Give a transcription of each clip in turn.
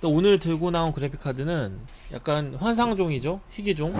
또 오늘 들고 나온 그래픽카드는 약간 환상종이죠? 희귀종?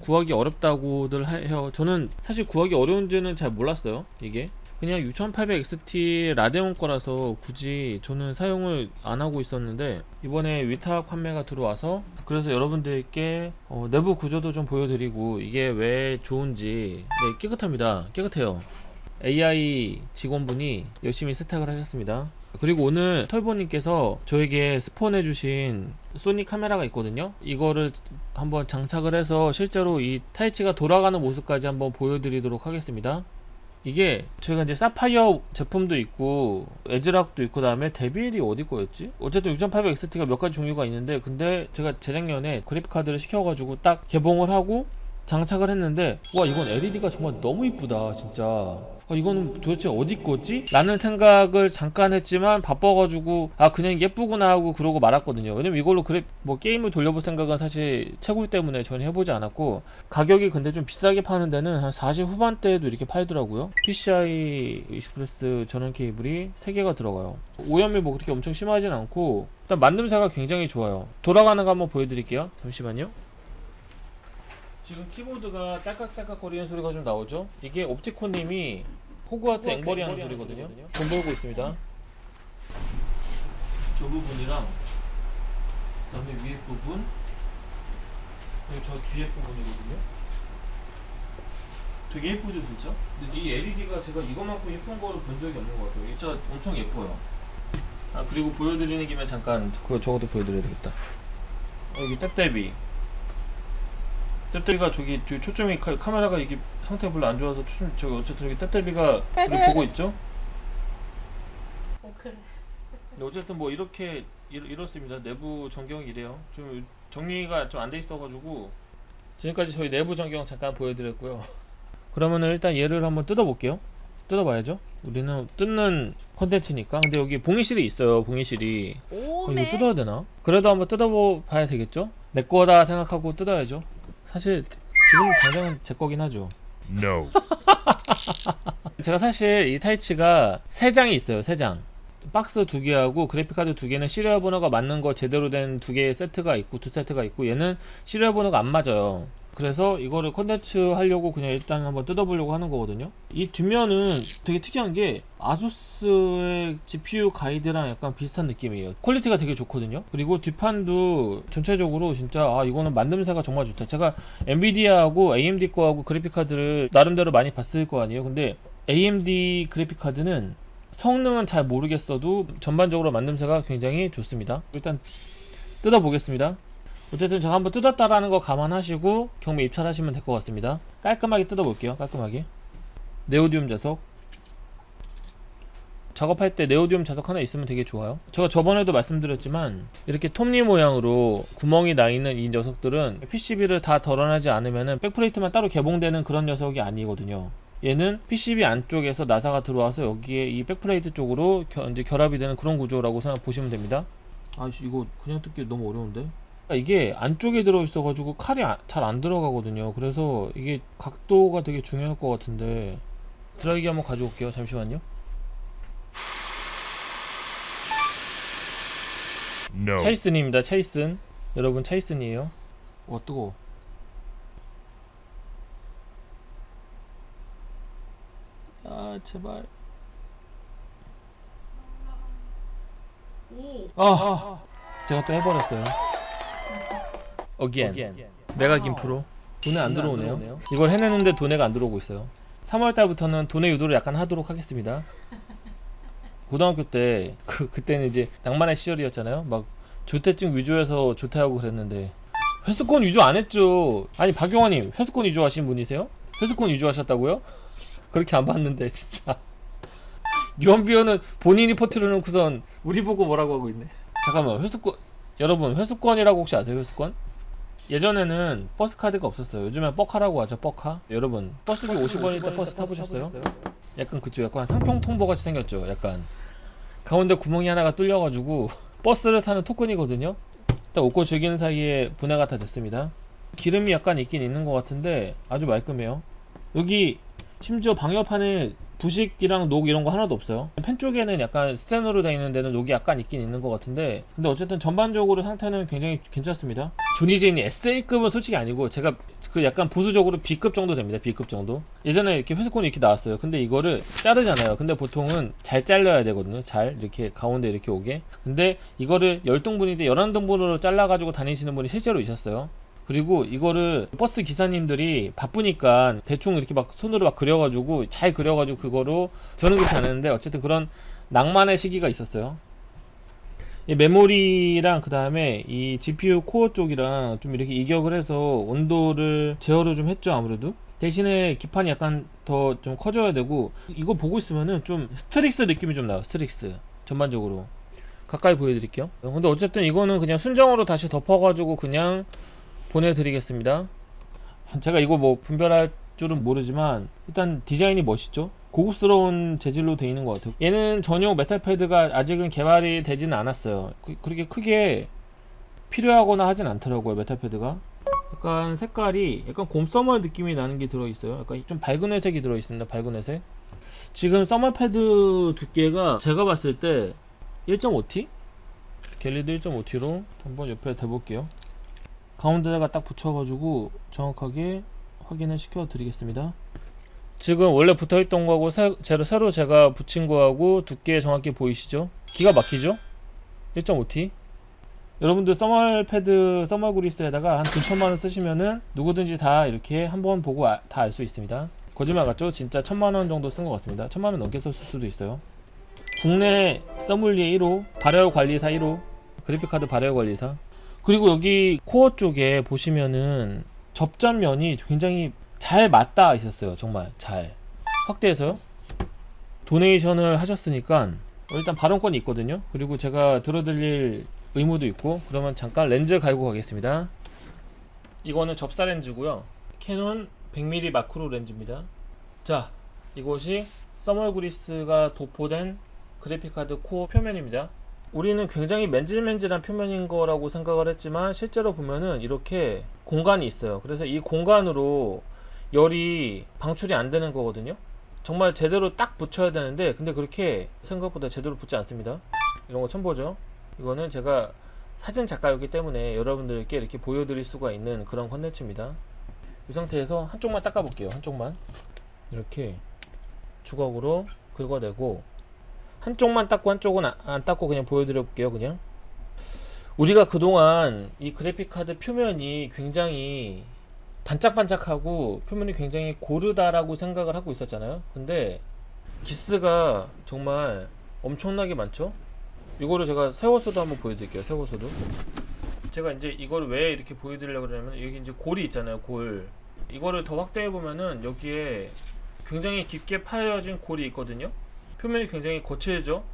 구하기 어렵다고들 해요. 저는 사실 구하기 어려운지는 잘 몰랐어요 이게 그냥 6800XT 라데온 거라서 굳이 저는 사용을 안 하고 있었는데 이번에 위탁 판매가 들어와서 그래서 여러분들께 어, 내부 구조도 좀 보여드리고 이게 왜 좋은지 네 깨끗합니다. 깨끗해요. AI 직원분이 열심히 세탁을 하셨습니다. 그리고 오늘 털보님께서 저에게 스폰해주신 소니 카메라가 있거든요. 이거를 한번 장착을 해서 실제로 이 타이치가 돌아가는 모습까지 한번 보여드리도록 하겠습니다 이게 저희가 이제 사파이어 제품도 있고 에즈락도 있고 그다음에 데빌이 어디 거였지? 어쨌든 6800XT가 몇 가지 종류가 있는데 근데 제가 재작년에 그래픽 카드를 시켜가지고 딱 개봉을 하고 장착을 했는데 와 이건 LED가 정말 너무 이쁘다 진짜. 아, 이거는 도대체 어디 거지? 라는 생각을 잠깐 했지만 바빠가지고 아 그냥 예쁘구나 하고 그러고 말았거든요. 왜냐면 이걸로 그래 뭐 게임을 돌려볼 생각은 사실 채굴 때문에 전혀 해보지 않았고 가격이 근데 좀 비싸게 파는 데는 한 40 후반대에도 이렇게 팔더라고요. PCI Express 전원 케이블이 3개가 들어가요. 오염이 뭐 그렇게 엄청 심하진 않고 일단 만듦새가 굉장히 좋아요. 돌아가는 거 한번 보여드릴게요. 잠시만요 지금 키보드가 딸깍딸깍 거리는 소리가 좀 나오죠? 이게 옵티콘님이 호그와트 앵벌이 하는 소리거든요. 돈 벌고 있습니다. 저 부분이랑 그 다음에 위에 부분 그리고 저 뒤에 부분이거든요. 되게 예쁘죠 진짜? 근데 이 LED가 제가 이거만큼 예쁜 거를 본 적이 없는 것 같아요. 진짜 엄청 예뻐요. 아 그리고 보여드리는 김에 잠깐 그거 저것도 보여드려야 되겠다. 어, 여기 탭탭이 떼떼비가 저기, 저기 초점이 카, 카메라가 이게 상태가 별로 안 좋아서 초점 저기 어쨌든 저기 떼떼비가 우리 보고 있죠? 어, 그래. 근데 어쨌든 뭐 이렇게 이렇, 이렇습니다. 내부 전경이 이래요. 좀 정리가 좀 안 돼 있어가지고 지금까지 저희 내부 전경 잠깐 보여드렸고요. 그러면은 일단 얘를 한번 뜯어볼게요. 뜯어봐야죠. 우리는 뜯는 컨텐츠니까. 근데 여기 봉이실이 있어요. 봉이실이. 어, 이거 뜯어야 되나? 그래도 한번 뜯어봐야 되겠죠? 내 거다 생각하고 뜯어야죠. 사실 지금 당장은 제 거긴 하죠. No. 제가 사실 이 타이치가 세 장이 있어요. 세 장. 박스 두 개하고 그래픽카드 두 개는 시리얼 번호가 맞는 거 제대로 된 두 개의 세트가 있고 두 세트가 있고 얘는 시리얼 번호가 안 맞아요. 그래서 이거를 컨텐츠 하려고 그냥 일단 한번 뜯어보려고 하는 거거든요. 이 뒷면은 되게 특이한 게 아수스의 GPU 가이드랑 약간 비슷한 느낌이에요. 퀄리티가 되게 좋거든요. 그리고 뒷판도 전체적으로 진짜 아 이거는 만듦새가 정말 좋다. 제가 엔비디아하고 AMD 거하고 그래픽 카드를 나름대로 많이 봤을 거 아니에요. 근데 AMD 그래픽 카드는 성능은 잘 모르겠어도 전반적으로 만듦새가 굉장히 좋습니다. 일단 뜯어보겠습니다. 어쨌든 제가 한번 뜯었다라는 거 감안하시고 경매 입찰하시면 될 것 같습니다. 깔끔하게 뜯어볼게요. 깔끔하게. 네오디움 자석. 작업할 때 네오디움 자석 하나 있으면 되게 좋아요. 제가 저번에도 말씀드렸지만 이렇게 톱니 모양으로 구멍이 나 있는 이 녀석들은 PCB를 다 덜어내지 않으면 백플레이트만 따로 개봉되는 그런 녀석이 아니거든요. 얘는 PCB 안쪽에서 나사가 들어와서 여기에 이 백플레이트 쪽으로 겨, 이제 결합이 되는 그런 구조라고 생각 보시면 됩니다. 아씨 이거 그냥 뜯기 너무 어려운데? 이게 안쪽에 들어있어 가지고 칼이 잘안 들어가거든요. 그래서 이게 각도가 되게 중요할 것 같은데 드라이기 한번 가져올게요. 잠시만요. No. 차이슨입니다. 차이슨. 여러분 차이슨이에요. 와 뜨거워. 아 제발. 오. 아 제가 또 해버렸어요 어기엔 메가 김프로. 돈에 안 들어오네요. 이걸 해내는데 돈에가 안 들어오고 있어요. 3월달부터는 돈의 유도를 약간 하도록 하겠습니다. 고등학교 때 그, 그때는 이제 낭만의 시절이었잖아요. 막 조퇴증 위조해서 조퇴하고 그랬는데 회수권 위조 안 했죠. 아니 박용환님 회수권 위조하신 분이세요? 회수권 위조하셨다고요? 그렇게 안 봤는데 진짜. 유언비어는 본인이 퍼트려 놓고선 우리 보고 뭐라고 하고 있네. 잠깐만 회수권 여러분 회수권이라고 혹시 아세요 회수권? 예전에는 버스 카드가 없었어요. 요즘엔 뻑카라고 하죠 뻑카 여러분 버스비 50원일 때 버스 타보셨어요? 약간 그쵸. 약간 상평통보 같이 생겼죠. 약간 가운데 구멍이 하나가 뚫려가지고 버스를 타는 토큰이거든요. 딱 웃고 즐기는 사이에 분해가 다 됐습니다. 기름이 약간 있긴 있는 것 같은데 아주 말끔해요. 여기 심지어 방열판에 부식이랑 녹 이런 거 하나도 없어요. 펜 쪽에는 약간 스테너로 되어 있는 데는 녹이 약간 있긴 있는 것 같은데 근데 어쨌든 전반적으로 상태는 굉장히 괜찮습니다. 조니제인이 SA급은 솔직히 아니고 제가 그 약간 보수적으로 B급 정도 됩니다. B급 정도. 예전에 이렇게 회수콘이 이렇게 나왔어요. 근데 이거를 자르잖아요. 근데 보통은 잘 잘라야 되거든요. 잘 이렇게 가운데 이렇게 오게. 근데 이거를 10등분인데 11등분으로 잘라가지고 다니시는 분이 실제로 있었어요 그리고 이거를 버스 기사님들이 바쁘니까 대충 이렇게 막 손으로 막 그려가지고 잘 그려가지고 그거로 저는 그렇지 않았는데 어쨌든 그런 낭만의 시기가 있었어요. 이 메모리랑 그 다음에 이 GPU 코어 쪽이랑 좀 이렇게 이격을 해서 온도를 제어를 좀 했죠 아무래도. 대신에 기판이 약간 더 좀 커져야 되고 이거 보고 있으면은 좀 스트릭스 느낌이 좀 나요 스트릭스. 전반적으로. 가까이 보여드릴게요. 근데 어쨌든 이거는 그냥 순정으로 다시 덮어가지고 그냥 보내드리겠습니다. 제가 이거 뭐 분별할 줄은 모르지만 일단 디자인이 멋있죠? 고급스러운 재질로 되어 있는 것 같아요. 얘는 전용 메탈 패드가 아직은 개발이 되지는 않았어요. 그, 그렇게 크게 필요하거나 하진 않더라고요 메탈 패드가. 약간 색깔이 약간 곰 서머 느낌이 나는 게 들어있어요. 약간 좀 밝은 회색이 들어있습니다 밝은 회색. 지금 서머 패드 두께가 제가 봤을 때 1.5T? Gelid 1.5T로 한번 옆에 대볼게요 가운데다가 딱 붙여가지고 정확하게 확인을 시켜 드리겠습니다 지금 원래 붙어있던 거하고 새, 새로, 제가 붙인 거하고 두께 정확히 보이시죠? 기가 막히죠? 1.5T 여러분들 thermal 패드 thermal 그리스에다가 한 2천만원 쓰시면은 누구든지 다 이렇게 한번 보고 다알 수 있습니다 거짓말 같죠? 진짜 천만원 정도 쓴 것 같습니다 천만원 넘게 썼을 수도 있어요 국내 써물리에 1호 발열 관리사 1호 그래픽카드 발열 관리사 그리고 여기 코어 쪽에 보시면은 접전면이 굉장히 잘 맞닿아 있었어요. 정말 잘. 확대해서요. 도네이션을 하셨으니까 일단 발언권이 있거든요. 그리고 제가 들어드릴 의무도 있고 그러면 잠깐 렌즈 갈고 가겠습니다. 이거는 접사 렌즈고요. 캐논 100mm 마크로 렌즈입니다. 자 이곳이 thermal 그리스가 도포된 그래픽카드 코어 표면입니다 우리는 굉장히 맨질맨질한 표면인 거라고 생각을 했지만 실제로 보면은 이렇게 공간이 있어요. 그래서 이 공간으로 열이 방출이 안 되는 거거든요. 정말 제대로 딱 붙여야 되는데 근데 그렇게 생각보다 제대로 붙지 않습니다. 이런 거 처음 보죠? 이거는 제가 사진 작가였기 때문에 여러분들께 이렇게 보여드릴 수가 있는 그런 컨텐츠입니다. 이 상태에서 한쪽만 닦아 볼게요. 한쪽만. 이렇게 주걱으로 긁어내고 한쪽만 닦고 한쪽은 안, 안 닦고 그냥 보여드려 볼게요 그냥. 우리가 그동안 이 그래픽카드 표면이 굉장히 반짝반짝하고 표면이 굉장히 고르다라고 생각을 하고 있었잖아요. 근데 기스가 정말 엄청나게 많죠? 이거를 제가 세워서도 한번 보여드릴게요 세워서도. 제가 이제 이거를 왜 이렇게 보여드리려고 그러냐면 여기 이제 골이 있잖아요 골. 이거를 더 확대해 보면은 여기에 굉장히 깊게 파여진 골이 있거든요 표면이 굉장히 거칠죠?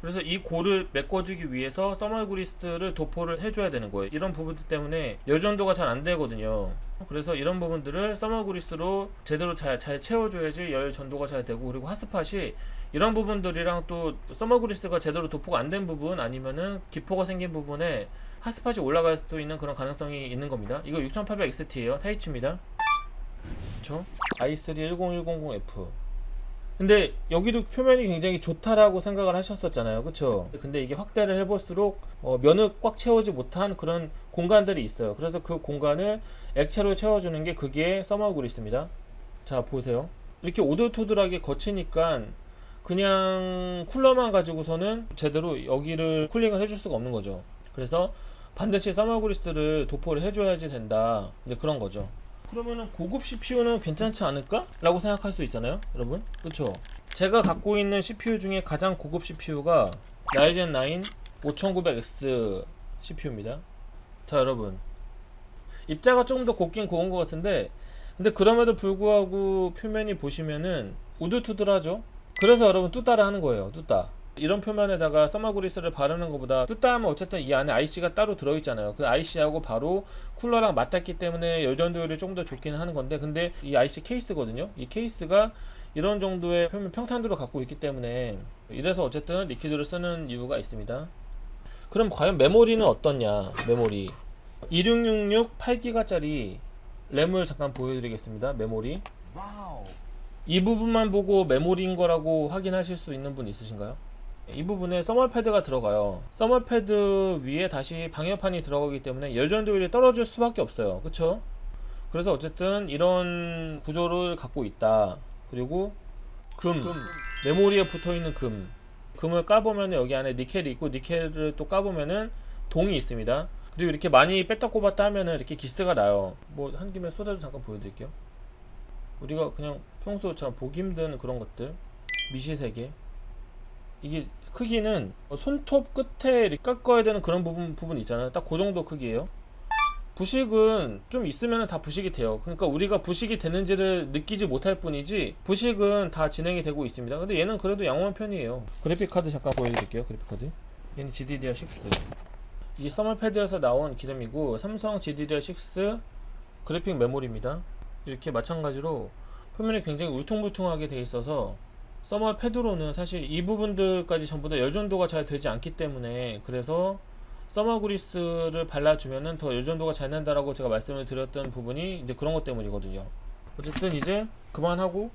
그래서 이 골을 메꿔주기 위해서 서멀그리스를 도포를 해줘야 되는 거예요. 이런 부분들 때문에 열전도가 잘 안 되거든요. 그래서 이런 부분들을 서멀그리스로 제대로 잘, 잘 채워줘야지 열 전도가 잘 되고 그리고 핫스팟이 이런 부분들이랑 또 서멀그리스가 제대로 도포가 안 된 부분 아니면은 기포가 생긴 부분에 핫스팟이 올라갈 수도 있는 그런 가능성이 있는 겁니다. 이거 6800XT에요. 타이치입니다. 그쵸? i3 10100F 근데 여기도 표면이 굉장히 좋다라고 생각을 하셨었잖아요. 그쵸? 근데 이게 확대를 해볼수록 어, 면을 꽉 채우지 못한 그런 공간들이 있어요. 그래서 그 공간을 액체로 채워주는 게 그게 서머그리스입니다. 자 보세요. 이렇게 오돌토돌하게 거치니까 그냥 쿨러만 가지고서는 제대로 여기를 쿨링을 해줄 수가 없는 거죠. 그래서 반드시 서머그리스를 도포를 해줘야지 된다. 그런 거죠 그러면은 고급 CPU는 괜찮지 않을까? 라고 생각할 수 있잖아요 여러분. 그쵸? 제가 갖고 있는 CPU 중에 가장 고급 CPU가 라이젠 9 5900X CPU입니다. 자 여러분. 입자가 조금 더 곱긴 고운 것 같은데 근데 그럼에도 불구하고 표면이 보시면은 우둘투둘하죠? 그래서 여러분 뚜따를 하는 거예요 뚜따 이런 표면에다가 서머그리스를 바르는 것보다 뚜따 하면 어쨌든 이 안에 IC가 따로 들어있잖아요 그 IC하고 바로 쿨러랑 맞닿기 때문에 열전도율이 좀 더 좋기는 하는 건데 근데 이 IC 케이스거든요 이 케이스가 이런 정도의 표면 평탄도를 갖고 있기 때문에 이래서 어쨌든 liquid를 쓰는 이유가 있습니다 그럼 과연 메모리는 어떻냐 메모리 2666 8기가짜리 램을 잠깐 보여드리겠습니다. 메모리. 이 부분만 보고 메모리인 거라고 확인하실 수 있는 분 있으신가요? 이 부분에 써멀 패드가 들어가요. 써멀 패드 위에 다시 방열판이 들어가기 때문에 열전도율이 떨어질 수밖에 없어요. 그쵸? 그래서 어쨌든 이런 구조를 갖고 있다. 그리고 금, 메모리에 붙어 있는 금. 금을 까보면 여기 안에 니켈이 있고 니켈을 또 까보면은 동이 있습니다. 그리고 이렇게 많이 뺐다 꼽았다 하면은 이렇게 기스가 나요. 뭐 한 김에 쏟아도 잠깐 보여드릴게요. 우리가 그냥 평소처럼 보기 힘든 그런 것들 미시세계 이게 크기는 손톱 끝에 깎아야 되는 그런 부분 부분 있잖아요. 딱 그 정도 크기예요. 부식은 좀 있으면 다 부식이 돼요. 그러니까 우리가 부식이 되는지를 느끼지 못할 뿐이지 부식은 다 진행이 되고 있습니다. 근데 얘는 그래도 양호한 편이에요. 그래픽 카드 잠깐 보여드릴게요. 그래픽 카드. 얘는 GDDR6. 이 서머패드에서 나온 기름이고 삼성 GDDR6 그래픽 메모리입니다. 이렇게 마찬가지로 표면이 굉장히 울퉁불퉁하게 돼 있어서 서머 패드로는 사실 이 부분들까지 전부 다 열전도가 잘 되지 않기 때문에 그래서 서머 그리스를 발라주면은 더 열전도가 잘 난다라고 제가 말씀을 드렸던 부분이 이제 그런 것 때문이거든요. 어쨌든 이제 그만하고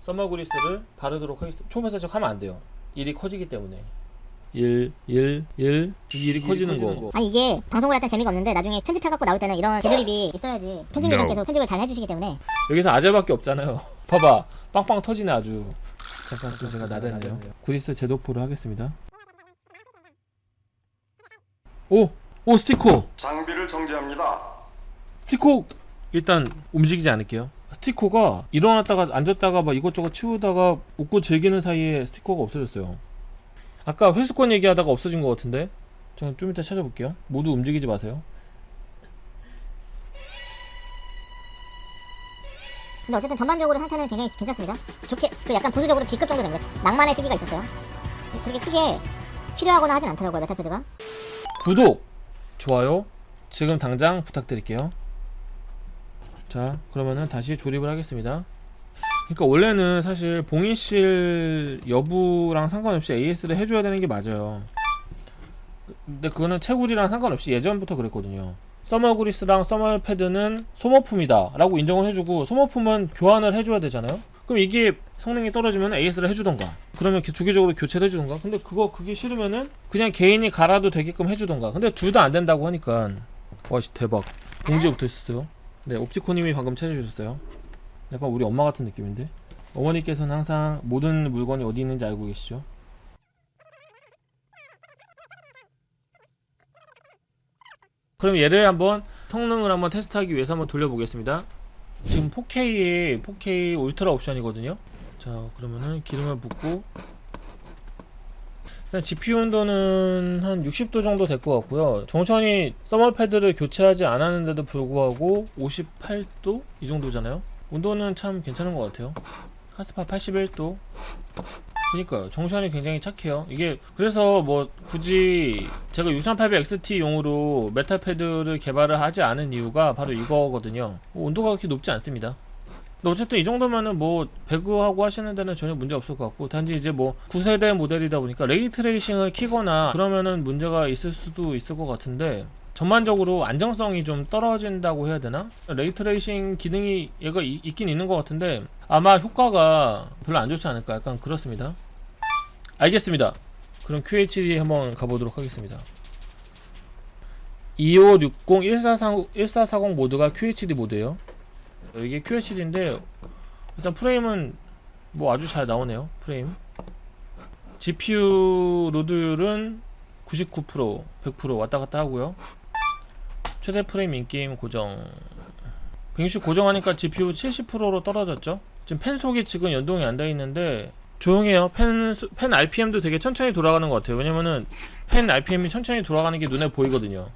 서머 그리스를 바르도록 하겠습니다. 초음파살짝 하면 안 돼요. 일이 커지기 때문에. 1, 1, 1 일이 커지는 거. 아니 이게 방송을 할 땐 재미가 없는데 나중에 편집해갖고 나올 때는 이런 개드립이 있어야지 편집위원께서 편집을 잘 해주시기 때문에 여기서 아재밖에 없잖아요. 봐봐, 빵빵 터지네 아주. 잠깐 또 제가 나댔네요. 구리스 제도포를 하겠습니다. 오, 오 스티커, 장비를 정지합니다. 스티커 일단 움직이지 않을게요. 스티커가 일어났다가 앉았다가 막 이것저것 치우다가 웃고 즐기는 사이에 스티커가 없어졌어요. 아까 회수권 얘기하다가 없어진 것 같은데. 저는 좀 이따 찾아볼게요. 모두 움직이지 마세요. 근데 어쨌든 전반적으로 상태는 굉장히 괜찮습니다 좋게 그 약간 보수적으로 B급 정도 됩니다 낭만의 시기가 있었어요 그렇게 크게 필요하거나 하진 않더라고요 메탈패드가 구독, 좋아요 지금 당장 부탁드릴게요. 자, 그러면은 다시 조립을 하겠습니다. 그러니까 원래는 사실 봉인실 여부랑 상관없이 AS를 해줘야 되는 게 맞아요. 근데 그거는 채굴이랑 상관없이 예전부터 그랬거든요. 서머그리스랑 서머패드는 소모품이다 라고 인정을 해주고 소모품은 교환을 해줘야 되잖아요? 그럼 이게 성능이 떨어지면 AS를 해주던가 그러면 주기적으로 교체를 해주던가? 근데 그거 그게 싫으면은 그냥 개인이 갈아도 되게끔 해주던가. 근데 둘 다 안 된다고 하니까. 와씨 대박. 봉지에 붙어 있었어요? 네 옵티코님이 방금 찾아주셨어요. 약간 우리 엄마 같은 느낌인데? 어머니께서는 항상 모든 물건이 어디 있는지 알고 계시죠 그럼 얘를 한번 성능을 한번 테스트하기 위해서 한번 돌려보겠습니다. 지금 4K에 4K 울트라 옵션이거든요. 자, 그러면은 기름을 붓고 일단 GPU 온도는 한 60도 정도 될 것 같고요. 정천이 서머 패드를 교체하지 않았는데도 불구하고 58도 이 정도잖아요. 온도는 참 괜찮은 것 같아요. 하스파 81도. 그니까요. junction이 굉장히 착해요. 이게 그래서 뭐 굳이 제가 6800XT용으로 메탈 패드를 개발을 하지 않은 이유가 바로 이거거든요. 뭐 온도가 그렇게 높지 않습니다. 어쨌든 이 정도면은 뭐 배그하고 하시는 데는 전혀 문제 없을 것 같고 단지 이제 뭐 구세대 모델이다 보니까 ray tracing을 키거나 그러면은 문제가 있을 수도 있을 것 같은데 전반적으로 안정성이 좀 떨어진다고 해야 되나? ray tracing 기능이 얘가 이- 있긴 있는 것 같은데 아마 효과가 별로 안 좋지 않을까? 약간 그렇습니다. 알겠습니다. 그럼 QHD 한번 가보도록 하겠습니다. 2560 1440, 1440 모드가 QHD 모드예요. 이게 QHD인데 일단 프레임은 뭐 아주 잘 나오네요 프레임. GPU load율은 99% 100% 왔다 갔다 하고요 최대 프레임 인게임 고정. 160 고정하니까 GPU 70%로 떨어졌죠? 지금 펜 속이 지금 연동이 안 돼 있는데 조용해요. 펜, 수- 펜 RPM도 되게 천천히 돌아가는 것 같아요. 왜냐면은 펜 RPM이 천천히 돌아가는 게 눈에 보이거든요.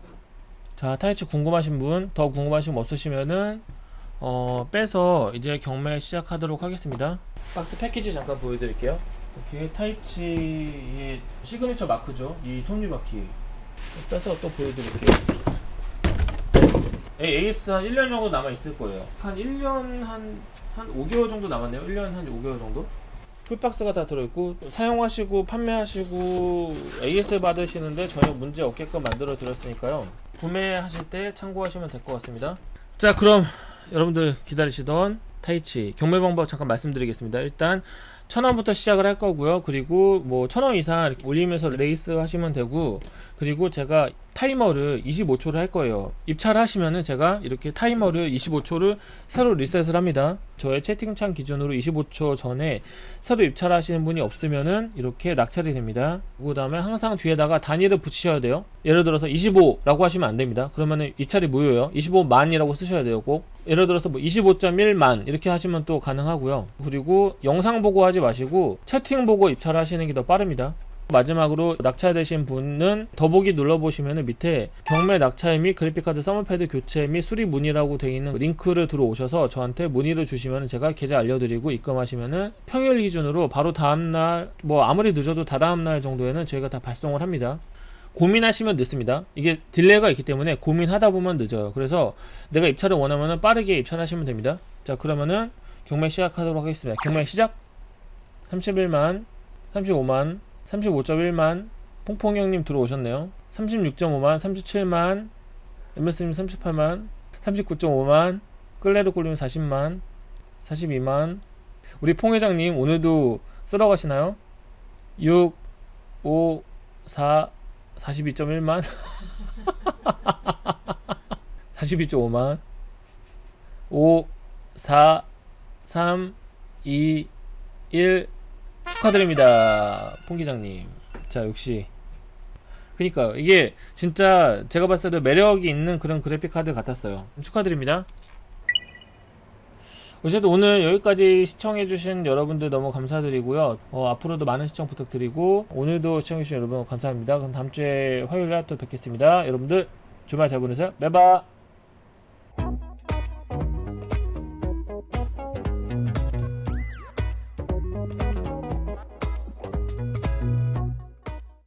자 타이치 궁금하신 분 더 궁금하신 분 없으시면은 어 빼서 이제 경매 시작하도록 하겠습니다. 박스 패키지 잠깐 보여드릴게요. 이렇게 타이치의 시그니처 마크죠? 이 톱니바퀴. 빼서 또 보여드릴게요 AS 한 1년 정도 남아있을 거예요. 한 1년 한, 한 5개월 정도 남았네요. 1년 한 5개월 정도? full box가 다 들어있고 사용하시고 판매하시고 AS 받으시는데 전혀 문제 없게끔 만들어 드렸으니까요. 구매하실 때 참고하시면 될 것 같습니다. 자 그럼 여러분들 기다리시던 타이치 경매 방법 잠깐 말씀드리겠습니다. 일단 천 원부터 시작을 할 거고요. 그리고 뭐 천원 이상 이렇게 올리면서 레이스 하시면 되고 그리고 제가 타이머를 25초를 할 거예요. 입찰을 하시면은 제가 이렇게 타이머를 25초를 새로 리셋을 합니다. 저의 채팅창 기준으로 25초 전에 새로 입찰 하시는 분이 없으면은 이렇게 낙찰이 됩니다. 그 다음에 항상 뒤에다가 단위를 붙이셔야 돼요. 예를 들어서 25라고 하시면 안 됩니다. 그러면은 입찰이 무효예요. 25만이라고 쓰셔야 돼요. 꼭. 예를 들어서 뭐 25.1만 이렇게 하시면 또 가능하고요. 그리고 영상 보고 하지 마시고 채팅 보고 입찰 하시는 게 더 빠릅니다. 마지막으로 낙찰되신 분은 더보기 눌러보시면 밑에 경매 낙찰 및 그래픽카드 thermal pad 교체 및 수리 문의라고 되어 있는 링크를 들어오셔서 저한테 문의를 주시면 제가 계좌 알려드리고 입금하시면은 평일 기준으로 바로 다음날 뭐 아무리 늦어도 다다음날 정도에는 저희가 다 발송을 합니다. 고민하시면 늦습니다. 이게 delay가 있기 때문에 고민하다 보면 늦어요. 그래서 내가 입찰을 원하면 빠르게 입찰하시면 됩니다. 자 그러면은 경매 시작하도록 하겠습니다. 경매 시작 31만 35만 35.1만 퐁퐁 형님 들어오셨네요. 36.5만 37만 MS님 38만 39.5만 끌레르 꼴님 40만 42만 우리 퐁 회장님 오늘도 쓸어 가시나요? 6 5 4 42.1만 42.5만 5 4 3 2 1 축하드립니다 퐁 기장님 자 역시 그니까요 이게 진짜 제가 봤을 때 매력이 있는 그런 그래픽 카드 같았어요 축하드립니다 어쨌든 오늘 여기까지 시청해주신 여러분들 너무 감사드리고요. 어, 앞으로도 많은 시청 부탁드리고 오늘도 시청해주신 여러분 감사합니다. 그럼 다음 주에 화요일날 또 뵙겠습니다. 여러분들 주말 잘 보내세요. 매바.